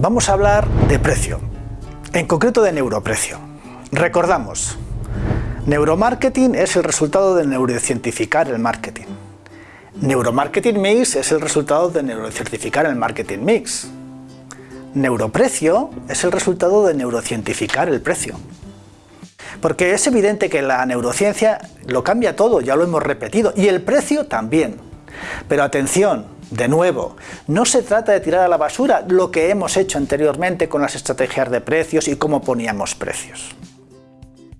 Vamos a hablar de precio, en concreto de neuroprecio. Recordamos, neuromarketing es el resultado de neurocientificar el marketing. Neuromarketing Mix es el resultado de neurocientificar el marketing mix. Neuroprecio es el resultado de neurocientificar el precio. Porque es evidente que la neurociencia lo cambia todo, ya lo hemos repetido, y el precio también. Pero atención, de nuevo, no se trata de tirar a la basura lo que hemos hecho anteriormente con las estrategias de precios y cómo poníamos precios.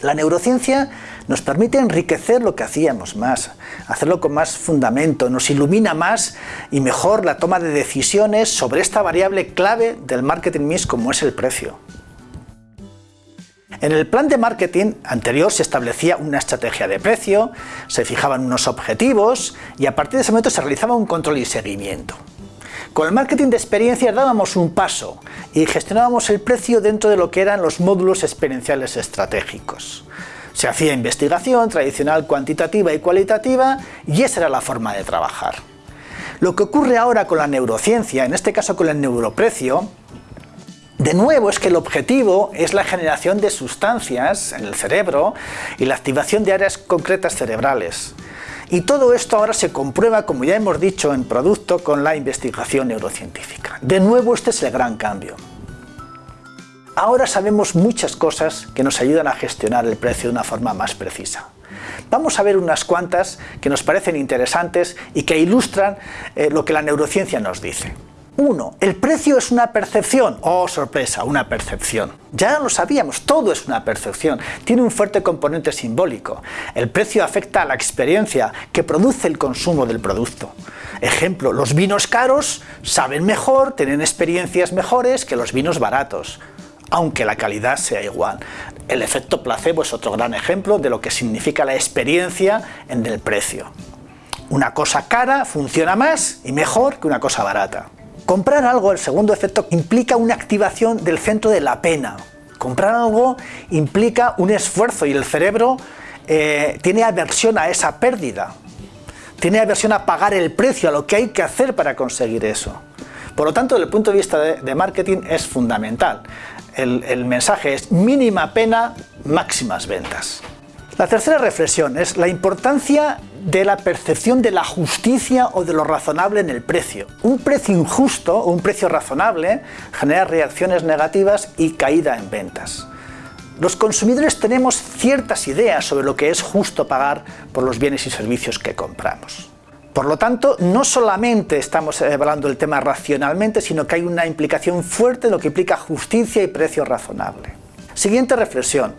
La neurociencia nos permite enriquecer lo que hacíamos más, hacerlo con más fundamento, nos ilumina más y mejor la toma de decisiones sobre esta variable clave del marketing mix como es el precio. En el plan de marketing anterior se establecía una estrategia de precio, se fijaban unos objetivos y a partir de ese momento se realizaba un control y seguimiento. Con el marketing de experiencia dábamos un paso y gestionábamos el precio dentro de lo que eran los módulos experienciales estratégicos. Se hacía investigación tradicional cuantitativa y cualitativa y esa era la forma de trabajar. Lo que ocurre ahora con la neurociencia, en este caso con el neuroprecio, de nuevo es que el objetivo es la generación de sustancias en el cerebro y la activación de áreas concretas cerebrales. Y todo esto ahora se comprueba, como ya hemos dicho, en producto con la investigación neurocientífica. De nuevo este es el gran cambio. Ahora sabemos muchas cosas que nos ayudan a gestionar el precio de una forma más precisa. Vamos a ver unas cuantas que nos parecen interesantes y que ilustran eh, lo que la neurociencia nos dice. 1. El precio es una percepción. Oh, sorpresa, una percepción. Ya lo sabíamos, todo es una percepción. Tiene un fuerte componente simbólico. El precio afecta a la experiencia que produce el consumo del producto. Ejemplo, los vinos caros saben mejor, tienen experiencias mejores que los vinos baratos, aunque la calidad sea igual. El efecto placebo es otro gran ejemplo de lo que significa la experiencia en el precio. Una cosa cara funciona más y mejor que una cosa barata. Comprar algo, el segundo efecto, implica una activación del centro de la pena. Comprar algo implica un esfuerzo y el cerebro eh, tiene aversión a esa pérdida. Tiene aversión a pagar el precio, a lo que hay que hacer para conseguir eso. Por lo tanto, desde el punto de vista de, marketing es fundamental. el mensaje es mínima pena, máximas ventas. La tercera reflexión es la importancia de la percepción de la justicia o de lo razonable en el precio. Un precio injusto o un precio razonable genera reacciones negativas y caída en ventas. Los consumidores tenemos ciertas ideas sobre lo que es justo pagar por los bienes y servicios que compramos. Por lo tanto, no solamente estamos evaluando el tema racionalmente, sino que hay una implicación fuerte en lo que implica justicia y precio razonable. Siguiente reflexión.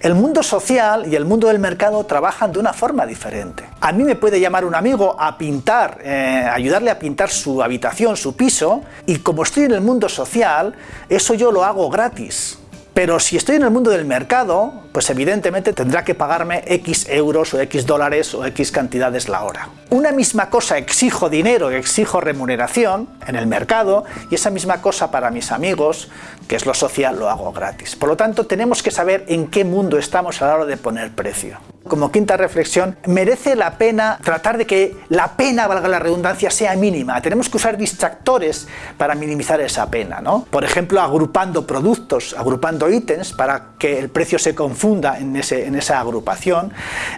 El mundo social y el mundo del mercado trabajan de una forma diferente. A mí me puede llamar un amigo a pintar, eh, ayudarle a pintar su habitación, su piso, y como estoy en el mundo social, eso yo lo hago gratis. Pero si estoy en el mundo del mercado, pues evidentemente tendrá que pagarme X euros o X dólares o X cantidades la hora. Una misma cosa exijo dinero, exijo remuneración en el mercado y esa misma cosa para mis amigos, que es lo social, lo hago gratis. Por lo tanto, tenemos que saber en qué mundo estamos a la hora de poner precio. Como quinta reflexión, merece la pena tratar de que la pena, valga la redundancia, sea mínima. Tenemos que usar distractores para minimizar esa pena, ¿no? Por ejemplo, agrupando productos, agrupando ítems para que el precio se confunda en, ese, en esa agrupación.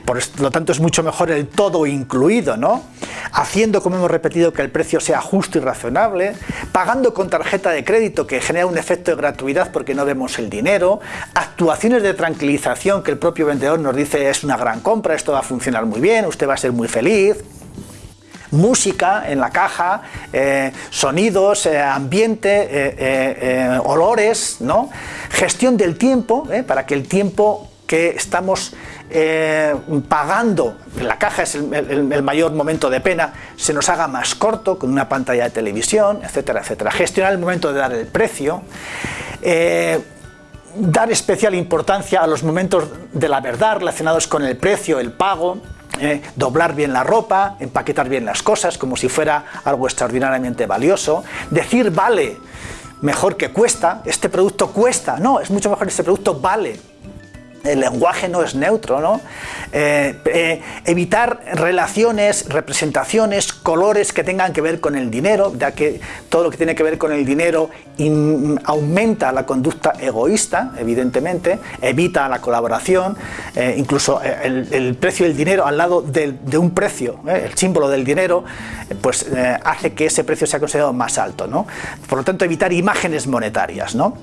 Por lo tanto, es mucho mejor el todo incluido, ¿no? Haciendo, como hemos repetido, que el precio sea justo y razonable, pagando con tarjeta de crédito que genera un efecto de gratuidad porque no vemos el dinero, actuaciones de tranquilización que el propio vendedor nos dice es una gran compra, esto va a funcionar muy bien, usted va a ser muy feliz, música en la caja, eh, sonidos, eh, ambiente, eh, olores, ¿no? gestión del tiempo, para que el tiempo que estamos pagando, la caja es el, mayor momento de pena, se nos haga más corto con una pantalla de televisión, etcétera, etcétera. Gestionar el momento de dar el precio, dar especial importancia a los momentos de la verdad relacionados con el precio, el pago, eh, doblar bien la ropa, empaquetar bien las cosas como si fuera algo extraordinariamente valioso, decir vale mejor que cuesta, este producto cuesta, no, es mucho mejor este producto vale. El lenguaje no es neutro, ¿no? Eh, eh, evitar relaciones, representaciones, colores que tengan que ver con el dinero, ya que todo lo que tiene que ver con el dinero aumenta la conducta egoísta, evidentemente, evita la colaboración, eh, incluso el, precio del dinero al lado de, de un precio, el símbolo del dinero, pues hace que ese precio sea considerado más alto, ¿no? Por lo tanto, evitar imágenes monetarias, ¿no?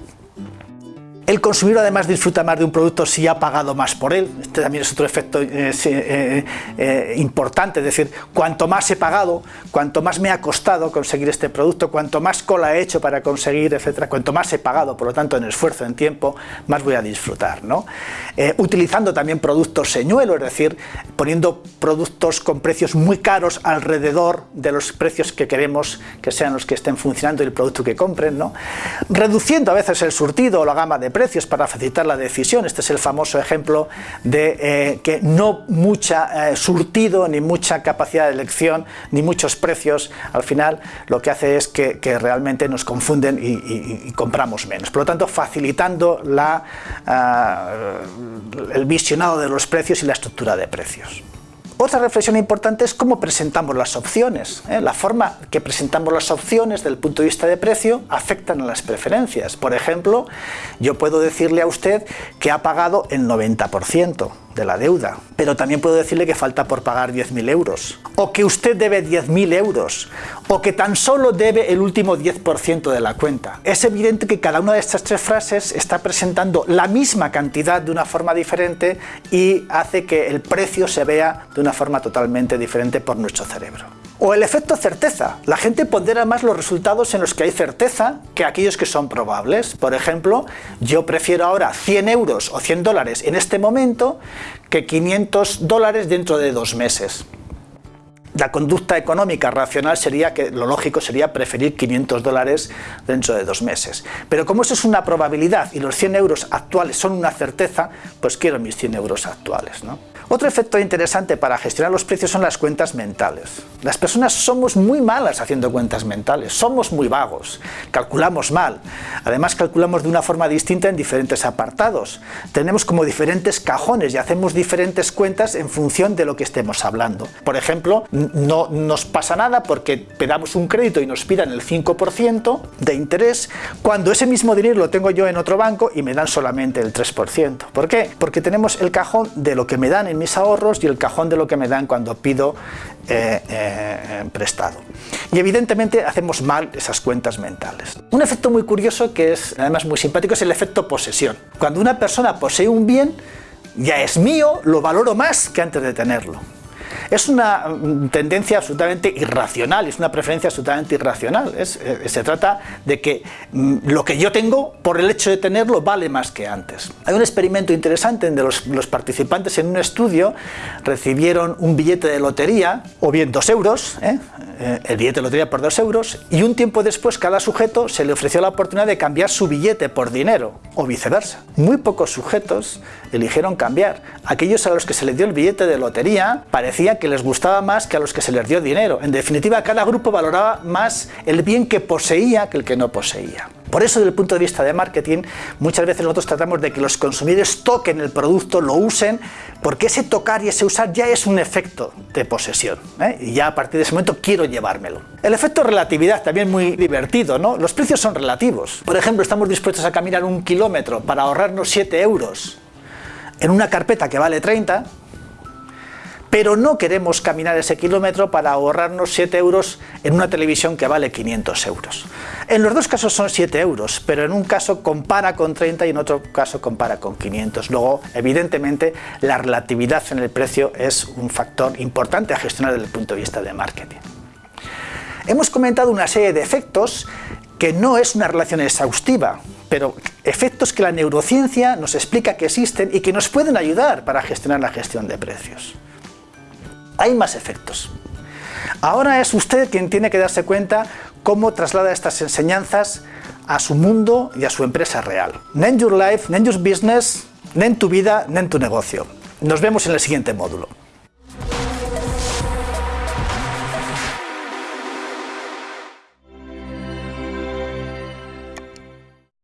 El consumidor además disfruta más de un producto si ha pagado más por él. Este también es otro efecto eh, eh, eh, importante, es decir, cuanto más he pagado, cuanto más me ha costado conseguir este producto, cuanto más cola he hecho para conseguir, etcétera, cuanto más he pagado, por lo tanto en esfuerzo, en tiempo, más voy a disfrutar. ¿no? utilizando también productos señuelo, es decir, poniendo productos con precios muy caros alrededor de los precios que queremos que sean los que estén funcionando y el producto que compren. ¿no? Reduciendo a veces el surtido o la gama de precios para facilitar la decisión. Este es el famoso ejemplo de eh, que no mucha eh, surtido, ni mucha capacidad de elección, ni muchos precios, al final lo que hace es que, realmente nos confunden y, compramos menos. Por lo tanto, facilitando la, ah, el visionado de los precios y la estructura de precios. Otra reflexión importante es cómo presentamos las opciones. ¿eh? La forma que presentamos las opciones desde el punto de vista de precio afectan a las preferencias. Por ejemplo, yo puedo decirle a usted que ha pagado el 90% de la deuda, pero también puedo decirle que falta por pagar 10.000 euros, o que usted debe 10.000 euros, o que tan solo debe el último 10% de la cuenta. Es evidente que cada una de estas tres frases está presentando la misma cantidad de una forma diferente y hace que el precio se vea de una forma totalmente diferente por nuestro cerebro. O el efecto certeza. La gente pondera más los resultados en los que hay certeza que aquellos que son probables. Por ejemplo, yo prefiero ahora 100 euros o 100 dólares en este momento que 500 dólares dentro de dos meses. La conducta económica racional sería que lo lógico sería preferir 500 dólares dentro de dos meses. Pero como eso es una probabilidad y los 100 euros actuales son una certeza, pues quiero mis 100 euros actuales. ¿no? Otro efecto interesante para gestionar los precios son las cuentas mentales. Las personas somos muy malas haciendo cuentas mentales, somos muy vagos, calculamos mal. Además calculamos de una forma distinta en diferentes apartados. Tenemos como diferentes cajones y hacemos diferentes cuentas en función de lo que estemos hablando. Por ejemplo, no nos pasa nada porque pedamos un crédito y nos pidan el 5% de interés, cuando ese mismo dinero lo tengo yo en otro banco y me dan solamente el 3%. ¿Por qué? Porque tenemos el cajón de lo que me dan en mis ahorros y el cajón de lo que me dan cuando pido eh, eh, prestado. Y evidentemente hacemos mal esas cuentas mentales. Un efecto muy curioso que es además muy simpático es el efecto posesión. Cuando una persona posee un bien, ya es mío, lo valoro más que antes de tenerlo. Es una mm, tendencia absolutamente irracional, es una preferencia absolutamente irracional. Eh, se trata de que mm, lo que yo tengo, por el hecho de tenerlo, vale más que antes. Hay un experimento interesante en donde los, participantes en un estudio recibieron un billete de lotería, o bien dos euros, ¿eh? Eh, el billete de lotería por dos euros, y un tiempo después cada sujeto se le ofreció la oportunidad de cambiar su billete por dinero, o viceversa. Muy pocos sujetos eligieron cambiar. Aquellos a los que se les dio el billete de lotería que les gustaba más que a los que se les dio dinero. En definitiva, cada grupo valoraba más el bien que poseía que el que no poseía. Por eso, desde el punto de vista de marketing, muchas veces nosotros tratamos de que los consumidores toquen el producto, lo usen, porque ese tocar y ese usar ya es un efecto de posesión. ¿eh? Y ya a partir de ese momento quiero llevármelo. El efecto relatividad, también muy divertido, ¿no? Los precios son relativos. Por ejemplo, estamos dispuestos a caminar un kilómetro para ahorrarnos 7 euros en una carpeta que vale 30, pero no queremos caminar ese kilómetro para ahorrarnos 7 euros en una televisión que vale 500 euros. En los dos casos son 7 euros, pero en un caso compara con 30 y en otro caso compara con 500. Luego, evidentemente, la relatividad en el precio es un factor importante a gestionar desde el punto de vista de marketing. Hemos comentado una serie de efectos que no es una relación exhaustiva, pero efectos que la neurociencia nos explica que existen y que nos pueden ayudar para gestionar la gestión de precios hay más efectos. Ahora es usted quien tiene que darse cuenta cómo traslada estas enseñanzas a su mundo y a su empresa real. Nen Your Life, Nen Your Business, Nen tu vida, Nen tu negocio. Nos vemos en el siguiente módulo.